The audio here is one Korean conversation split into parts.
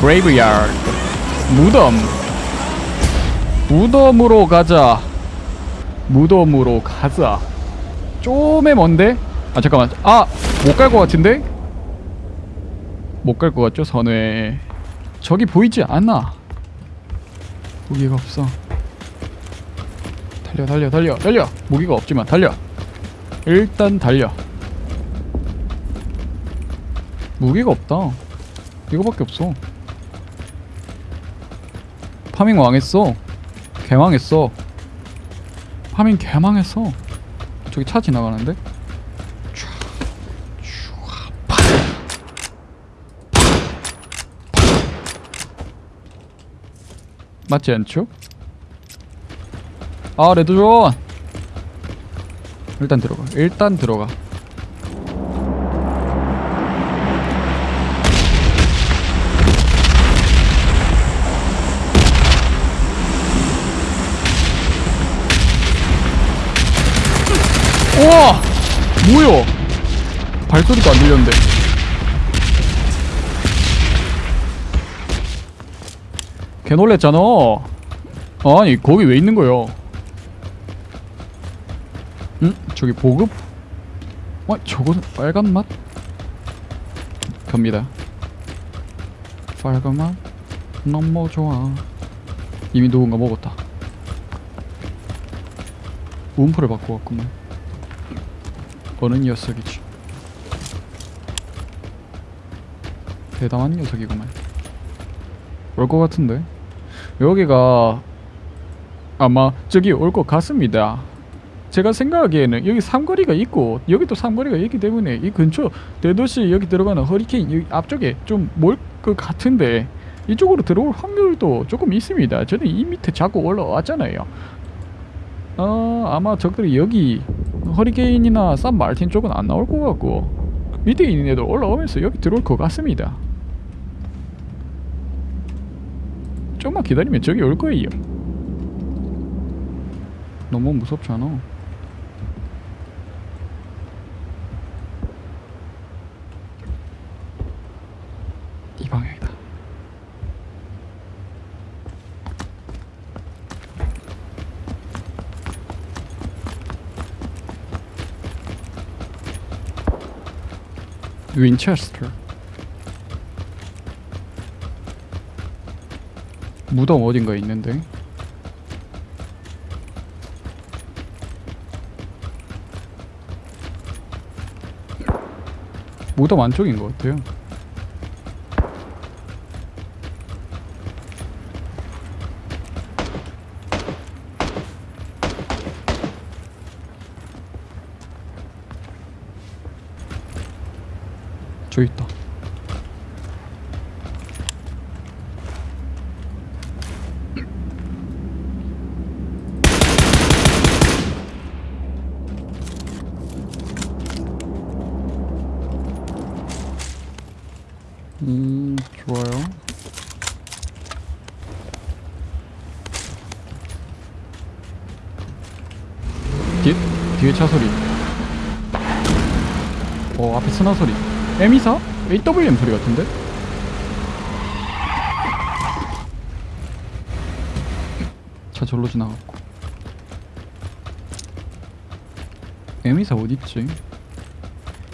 graveyard 무덤 무덤으로 가자 무덤으로 가자. 좀 먼데? 아 잠깐만. 아 못 갈 것 같은데? 못 갈 것 같죠 선회. 저기 보이지 않아. 무기가 없어. 달려 달려 달려 달려. 무기가 없지만 달려. 일단 달려. 무기가 없다. 이거밖에 없어. farming 망했어. 개망했어 farming 개망했어 저기 차 지나가는데. 맞지 않죠? 아 red zone 일단 들어가 일단 들어가 우와! 뭐야? 발소리도 안 들렸는데. 개 놀랬잖아. 아니, 거기 왜 있는 거야? 응? 저기 보급? 어, 저거는 빨간 맛? 갑니다. 빨간 맛? 너무 좋아. 이미 누군가 먹었다. 움프를 바꿔 왔구만. 어느 녀석이지? 대담한 녀석이구만. 올 것 같은데? 여기가 아마 저기 올 것 같습니다. 제가 생각하기에는 여기 삼거리가 있고 여기도 삼거리가 있기 때문에 이 근처 대도시 여기 들어가는 허리케인 여기 앞쪽에 좀몰것 같은데 이쪽으로 들어올 확률도 조금 있습니다. 저는 이 밑에 자꾸 올라왔잖아요. 어 아마 적들이 여기 허리케인이나 산 마르틴 쪽은 안 나올 것 같고 밑에 있는 애들 올라오면서 여기 들어올 것 같습니다. 조금만 기다리면 저기 올 거예요. 너무 무섭지 않아? 이 방향 윈체스터. 무덤 어딘가 있는데. 무덤 안쪽인 것 같아요 저 있다. 음 뒤에 차 소리. 어 앞에 스나 소리 M24? AWM 소리 같은데? 차 절로 지나갔고 M24 어딨지?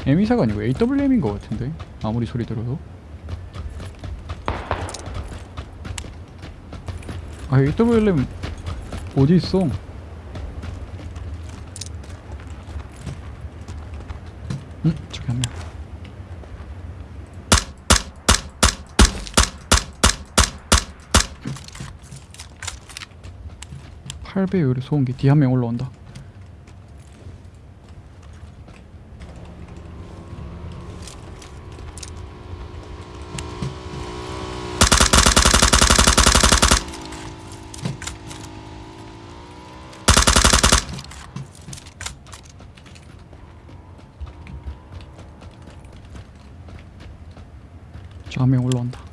M24가 아니고 AWM인 것 같은데 아무리 소리 들어도 아 AWM 어디 있어? 응? 저기 한 명. 8배 요리 소음기. 뒤 한 명 올라온다. 저 한 명 올라온다.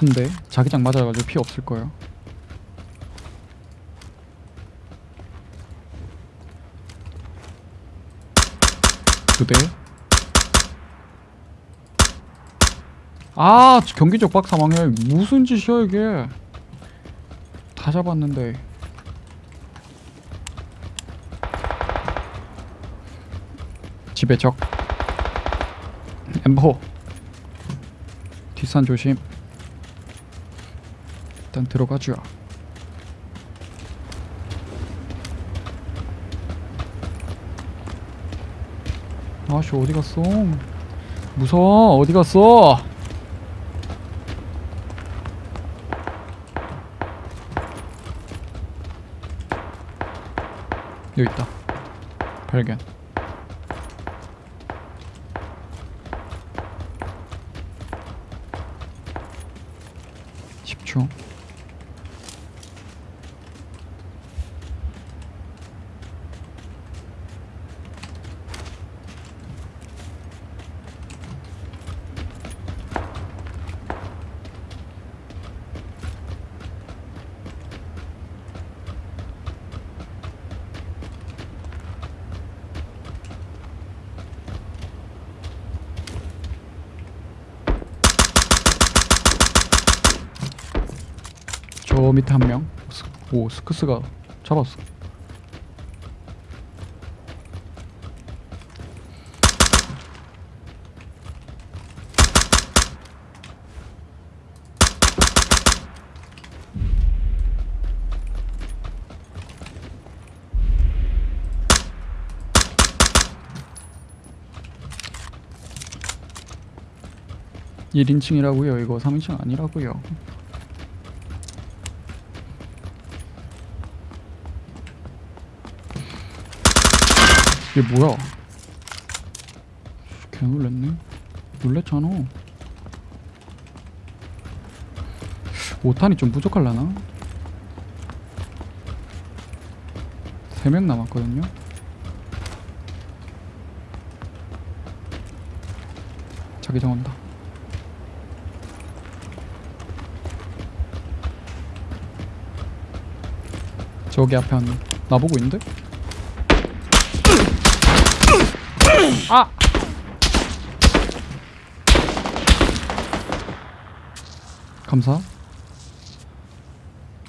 한대 자기장 맞아가지고 피 없을 거예요. 두대. 아 경기적 박사 망해 무슨 짓이야 이게? 다 잡았는데. 집에 적. 엠버 뒷산 조심 일단 들어가죠. 아씨 어디 갔어? 무서워 어디 갔어? 여기 있다. 발견. 십초 저 밑에 한 명. 오, 스크스가 잡았어. 일인칭이라고요 이거 3인칭 아니라고요. 이게 뭐야? 개 놀랬네. 놀랬잖아. 5탄이 좀 부족할라나? 3명 남았거든요. 자기장 온다. 저기 앞에 한 나보고 있는데? 아! 감사.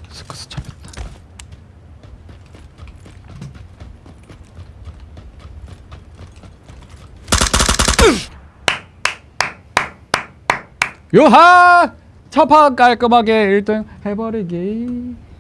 스크스 잡혔다. 요하! 첫판 깔끔하게 1등 해버리기.